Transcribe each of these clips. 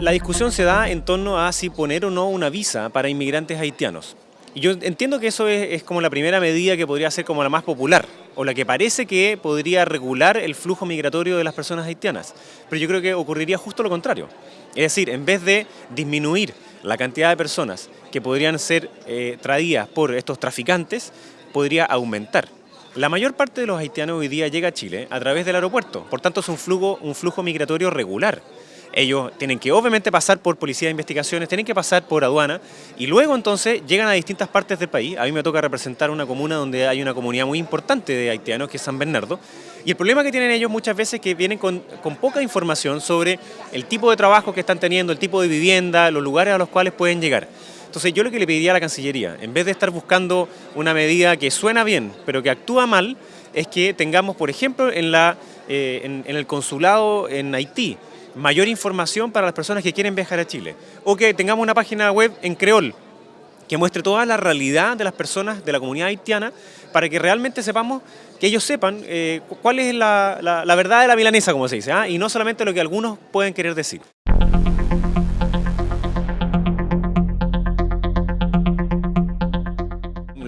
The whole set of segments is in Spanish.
La discusión se da en torno a si poner o no una visa para inmigrantes haitianos. Y yo entiendo que eso es, como la primera medida que podría ser como la más popular, o la que parece que podría regular el flujo migratorio de las personas haitianas. Pero yo creo que ocurriría justo lo contrario. Es decir, en vez de disminuir la cantidad de personas que podrían ser eh, traídas por estos traficantes, podría aumentar. La mayor parte de los haitianos hoy día llega a Chile a través del aeropuerto, por tanto es un flujo, un flujo migratorio regular ellos tienen que obviamente pasar por policía de investigaciones, tienen que pasar por aduana y luego entonces llegan a distintas partes del país. A mí me toca representar una comuna donde hay una comunidad muy importante de haitianos, que es San Bernardo, y el problema que tienen ellos muchas veces es que vienen con, poca información sobre el tipo de trabajo que están teniendo, el tipo de vivienda, los lugares a los cuales pueden llegar. Entonces yo lo que le pediría a la Cancillería, en vez de estar buscando una medida que suena bien, pero que actúa mal, es que tengamos, por ejemplo, en, la, eh, en el consulado en Haití, mayor información para las personas que quieren viajar a Chile. O que tengamos una página web en creol que muestre toda la realidad de las personas de la comunidad haitiana para que realmente sepamos, que ellos sepan eh, cuál es la, la, verdad de la milanesa, como se dice, ¿ah? y no solamente lo que algunos pueden querer decir.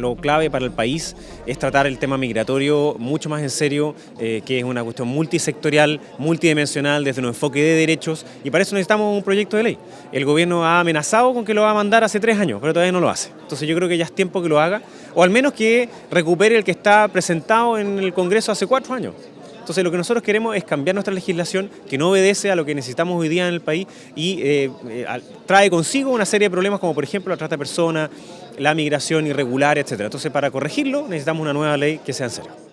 Lo clave para el país es tratar el tema migratorio mucho más en serio, eh, que es una cuestión multisectorial, multidimensional, desde un enfoque de derechos, y para eso necesitamos un proyecto de ley. El gobierno ha amenazado con que lo va a mandar hace tres años, pero todavía no lo hace. Entonces yo creo que ya es tiempo que lo haga, o al menos que recupere el que está presentado en el Congreso hace cuatro años. Entonces lo que nosotros queremos es cambiar nuestra legislación que no obedece a lo que necesitamos hoy día en el país y eh, eh, trae consigo una serie de problemas como por ejemplo la trata de personas, la migración irregular, etc. Entonces para corregirlo necesitamos una nueva ley que sea en serio.